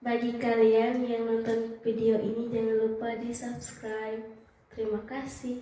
Bagi kalian yang nonton video ini jangan lupa di subscribe. Terima kasih.